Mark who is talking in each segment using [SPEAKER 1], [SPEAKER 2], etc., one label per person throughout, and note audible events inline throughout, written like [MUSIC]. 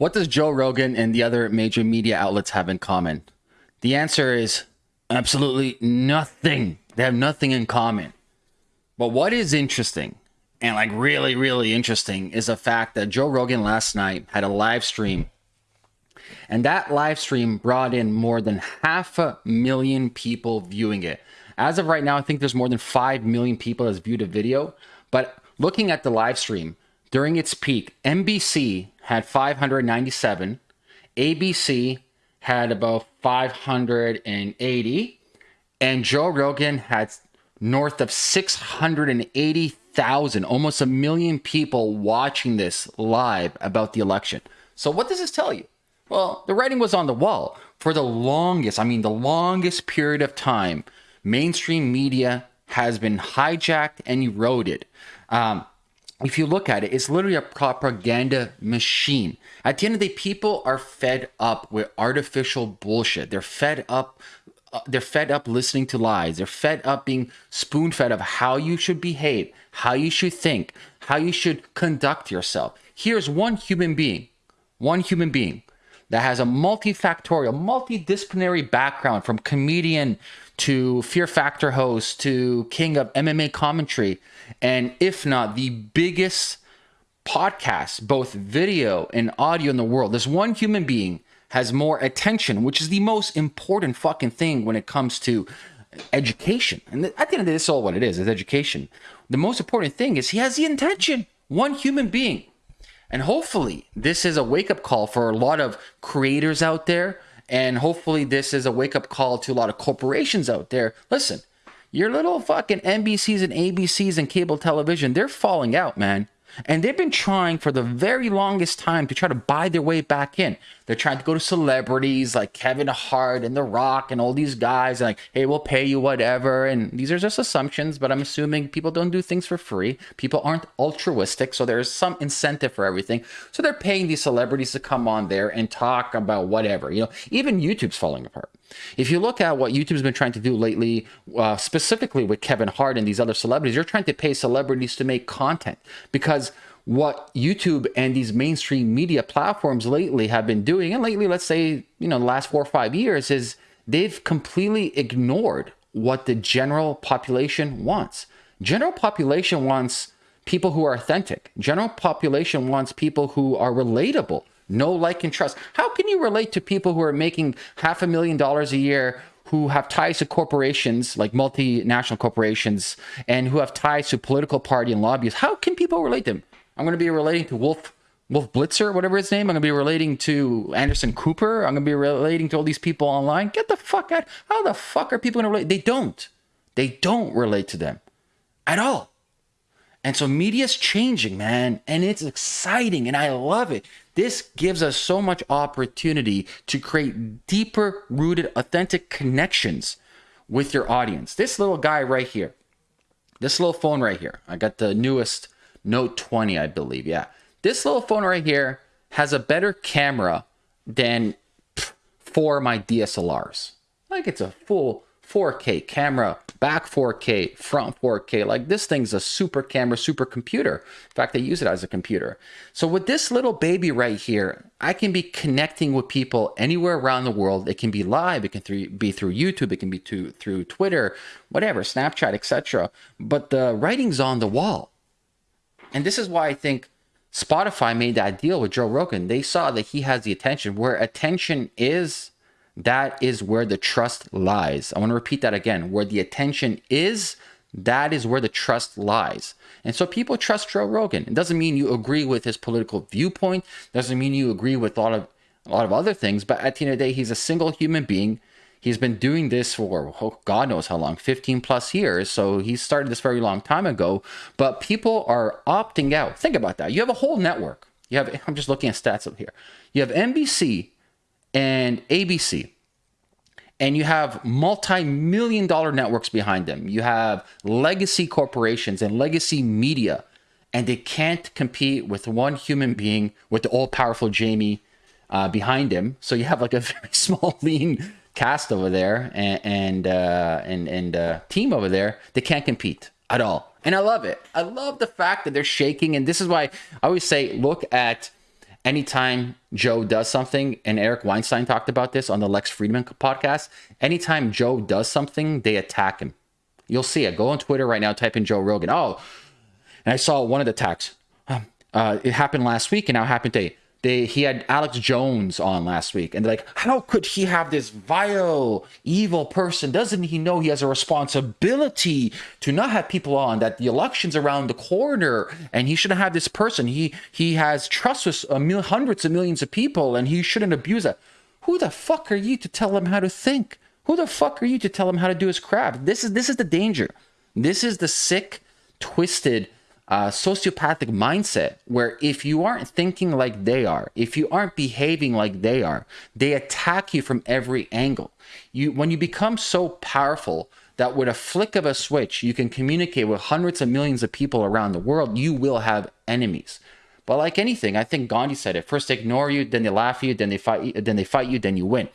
[SPEAKER 1] What does Joe Rogan and the other major media outlets have in common? The answer is absolutely nothing. They have nothing in common. But what is interesting and like really, really interesting is the fact that Joe Rogan last night had a live stream. And that live stream brought in more than half a million people viewing it. As of right now, I think there's more than 5 million people that's viewed a video. But looking at the live stream, during its peak, NBC had 597, ABC had about 580, and Joe Rogan had north of 680,000, almost a million people watching this live about the election. So, what does this tell you? Well, the writing was on the wall. For the longest, I mean, the longest period of time, mainstream media has been hijacked and eroded. Um, if you look at it, it's literally a propaganda machine. At the end of the day, people are fed up with artificial bullshit. They're fed up. Uh, they're fed up listening to lies. They're fed up being spoon fed of how you should behave, how you should think, how you should conduct yourself. Here's one human being, one human being that has a multifactorial, multidisciplinary background from comedian to Fear Factor host to king of MMA commentary, and if not the biggest podcast, both video and audio in the world. This one human being has more attention, which is the most important fucking thing when it comes to education. And at the end of the day, this is all what it is, is education. The most important thing is he has the intention. One human being. And hopefully this is a wake-up call for a lot of creators out there and hopefully, this is a wake up call to a lot of corporations out there. Listen, your little fucking NBCs and ABCs and cable television, they're falling out, man. And they've been trying for the very longest time to try to buy their way back in. They're trying to go to celebrities like Kevin Hart and The Rock and all these guys, and like, hey, we'll pay you whatever. And these are just assumptions, but I'm assuming people don't do things for free. People aren't altruistic, so there's some incentive for everything. So they're paying these celebrities to come on there and talk about whatever. You know, even YouTube's falling apart. If you look at what YouTube's been trying to do lately, uh, specifically with Kevin Hart and these other celebrities, you're trying to pay celebrities to make content because what YouTube and these mainstream media platforms lately have been doing, and lately, let's say, you know, the last four or five years, is they've completely ignored what the general population wants. General population wants people who are authentic. General population wants people who are relatable no like and trust. How can you relate to people who are making half a million dollars a year who have ties to corporations like multinational corporations and who have ties to political party and lobbyists? How can people relate to them? I'm going to be relating to Wolf Wolf Blitzer, whatever his name. I'm going to be relating to Anderson Cooper. I'm going to be relating to all these people online. Get the fuck out. How the fuck are people going to relate? They don't. They don't relate to them at all. And so media's changing, man, and it's exciting and I love it. This gives us so much opportunity to create deeper rooted, authentic connections with your audience. This little guy right here, this little phone right here, I got the newest Note 20, I believe. Yeah. This little phone right here has a better camera than four of my DSLRs. Like it's a full 4K camera, back 4K, front 4K. Like this thing's a super camera, super computer. In fact, they use it as a computer. So with this little baby right here, I can be connecting with people anywhere around the world. It can be live, it can be through YouTube, it can be to, through Twitter, whatever, Snapchat, etc. But the writing's on the wall. And this is why I think Spotify made that deal with Joe Rogan. They saw that he has the attention. Where attention is, that is where the trust lies. I want to repeat that again. Where the attention is, that is where the trust lies. And so people trust Joe Rogan. It doesn't mean you agree with his political viewpoint, doesn't mean you agree with a lot of a lot of other things, but at the end of the day, he's a single human being. He's been doing this for oh, God knows how long, 15 plus years. So he started this very long time ago. But people are opting out. Think about that. You have a whole network. You have, I'm just looking at stats up here. You have NBC, and ABC. And you have multi million dollar networks behind them. You have legacy corporations and legacy media, and they can't compete with one human being with the all powerful Jamie uh, behind him. So you have like a [LAUGHS] very small, lean cast over there and and uh, and, and uh, team over there. They can't compete at all, and I love it. I love the fact that they're shaking, and this is why I always say, look at anytime Joe does something, and Eric Weinstein talked about this on the Lex Fridman podcast, anytime Joe does something, they attack him. You'll see it. Go on Twitter right now, type in Joe Rogan. Oh, and I saw one of the attacks. Um, uh, it happened last week, and now happened today they he had Alex Jones on last week, and they're like, how could he have this vile, evil person? Doesn't he know he has a responsibility to not have people on? That the election's around the corner, and he shouldn't have this person. He he has trust with mil- hundreds of millions of people, and he shouldn't abuse that. Who the fuck are you to tell him how to think? Who the fuck are you to tell him how to do his crap? This is this is the danger. This is the sick, twisted uh, sociopathic mindset where if you aren't thinking like they are, if you aren't behaving like they are, they attack you from every angle. You when you become so powerful that with a flick of a switch you can communicate with hundreds of millions of people around the world, you will have enemies. But like anything, I think Gandhi said it: first they ignore you, then they laugh at you, then they fight you, then they fight you, then you win.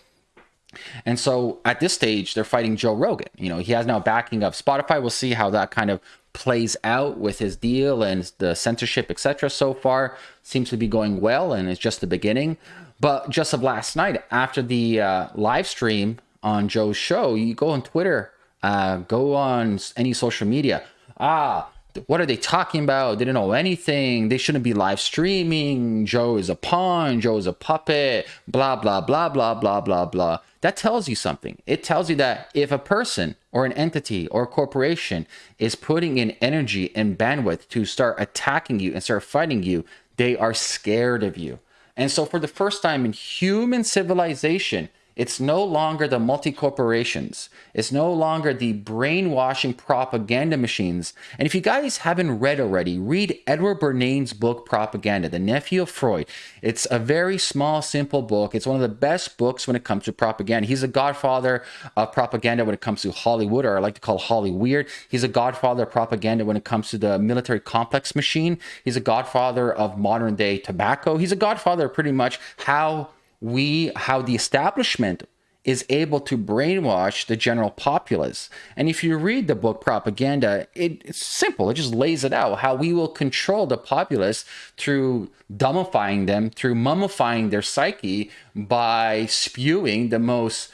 [SPEAKER 1] And so at this stage, they're fighting Joe Rogan. You know, he has now backing of Spotify. We'll see how that kind of plays out with his deal and the censorship, etc. So far, seems to be going well, and it's just the beginning. But just of last night, after the uh, live stream on Joe's show, you go on Twitter, uh, go on any social media. Ah, what are they talking about? They don't know anything. They shouldn't be live streaming. Joe is a pawn. Joe is a puppet. Blah, blah, blah, blah, blah, blah, blah. That tells you something. It tells you that if a person or an entity or a corporation is putting in energy and bandwidth to start attacking you and start fighting you, they are scared of you. And so, for the first time in human civilization, it's no longer the multi corporations. It's no longer the brainwashing propaganda machines. And if you guys haven't read already, read Edward Bernays's book, Propaganda, The Nephew of Freud. It's a very small, simple book. It's one of the best books when it comes to propaganda. He's a godfather of propaganda when it comes to Hollywood, or I like to call Holly weird. He's a godfather of propaganda when it comes to the military complex machine. He's a godfather of modern day tobacco. He's a godfather of pretty much how we how the establishment is able to brainwash the general populace. And if you read the book Propaganda, it, it's simple. It just lays it out how we will control the populace through dumbifying them, through mummifying their psyche by spewing the most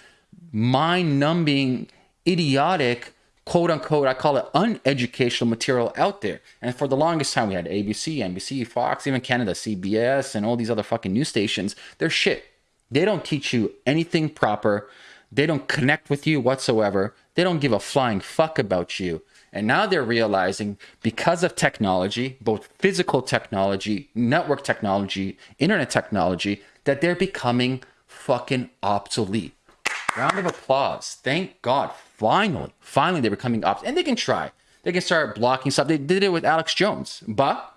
[SPEAKER 1] mind numbing, idiotic, quote unquote, I call it uneducational material out there. And for the longest time, we had ABC, NBC, Fox, even Canada, CBS, and all these other fucking news stations. They're shit they don't teach you anything proper. They don't connect with you whatsoever. They don't give a flying fuck about you. And now they're realizing because of technology, both physical technology, network technology, internet technology, that they're becoming fucking obsolete. Round of applause. Thank God. Finally, finally, they're becoming obsolete. And they can try. They can start blocking stuff. They did it with Alex Jones. But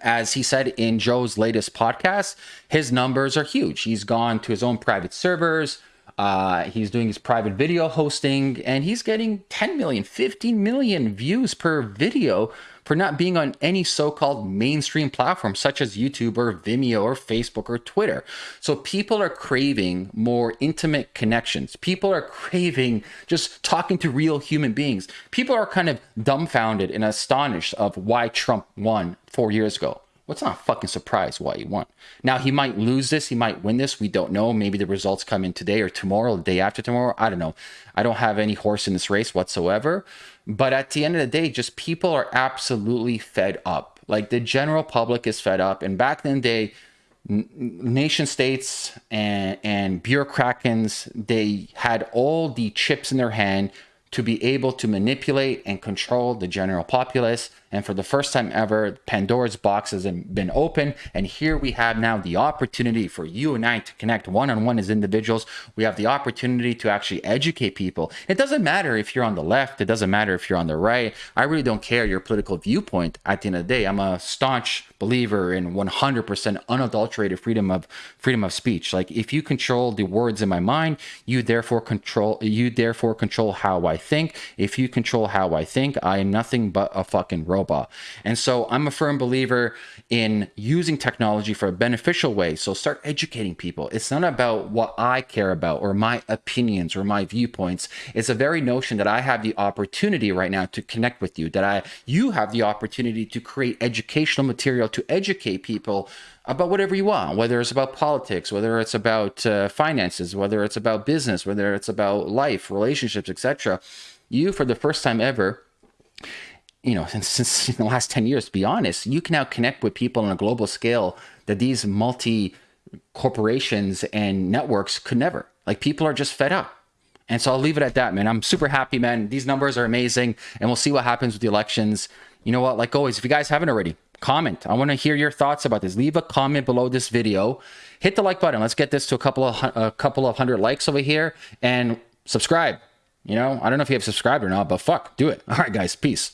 [SPEAKER 1] as he said in Joe's latest podcast, his numbers are huge. He's gone to his own private servers. Uh, he's doing his private video hosting and he's getting 10 million, 15 million views per video for not being on any so-called mainstream platform such as YouTube or Vimeo or Facebook or Twitter. So people are craving more intimate connections. People are craving just talking to real human beings. People are kind of dumbfounded and astonished of why Trump won 4 years ago. What's not fucking surprise why he won? Now he might lose this, he might win this. We don't know. Maybe the results come in today or tomorrow, the day after tomorrow. I don't know. I don't have any horse in this race whatsoever. But at the end of the day, just people are absolutely fed up. Like the general public is fed up. And back in the day, nation states and and bureaucrats they had all the chips in their hand to be able to manipulate and control the general populace. And for the first time ever, Pandora's box has been open. And here we have now the opportunity for you and I to connect one on one as individuals. We have the opportunity to actually educate people. It doesn't matter if you're on the left, it doesn't matter if you're on the right. I really don't care your political viewpoint at the end of the day. I'm a staunch believer in 100% unadulterated freedom of freedom of speech. Like if you control the words in my mind, you therefore control you therefore control how I think. If you control how I think, I am nothing but a fucking robot. And so I'm a firm believer in using technology for a beneficial way. So start educating people. It's not about what I care about or my opinions or my viewpoints. It's a very notion that I have the opportunity right now to connect with you, that I you have the opportunity to create educational material to educate people about whatever you want, whether it's about politics, whether it's about uh, finances, whether it's about business, whether it's about life, relationships, etc. You, for the first time ever, you know, [LAUGHS] since, since the last 10 years, to be honest, you can now connect with people on a global scale that these multi corporations and networks could never. Like people are just fed up. And so I'll leave it at that, man. I'm super happy, man. These numbers are amazing, and we'll see what happens with the elections. You know what? Like always, if you guys haven't already, comment. I want to hear your thoughts about this. Leave a comment below this video. Hit the like button. Let's get this to a couple of a couple of hundred likes over here, and subscribe. You know, I don't know if you have subscribed or not, but fuck, do it. [LAUGHS] All right, guys, peace.